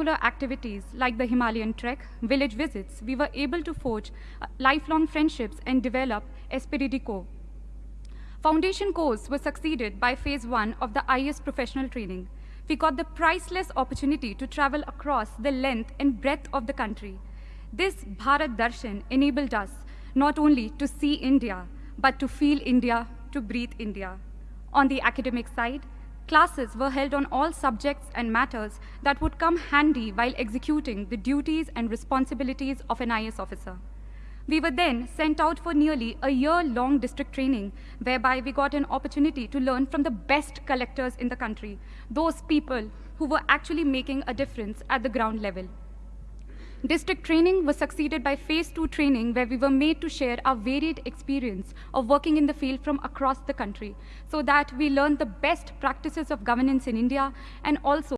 extracurricular activities like the Himalayan trek, village visits, we were able to forge uh, lifelong friendships and develop esprit de corps. Foundation course was succeeded by phase one of the IAS professional training. We got the priceless opportunity to travel across the length and breadth of the country. This Bharat Darshan enabled us not only to see India, but to feel India, to breathe India. On the academic side, classes were held on all subjects and matters that would come handy while executing the duties and responsibilities of an IAS officer. We were then sent out for nearly a year-long district training, whereby we got an opportunity to learn from the best collectors in the country, those people who were actually making a difference at the ground level. District training was succeeded by phase two training where we were made to share our varied experience of working in the field from across the country so that we learned the best practices of governance in India and also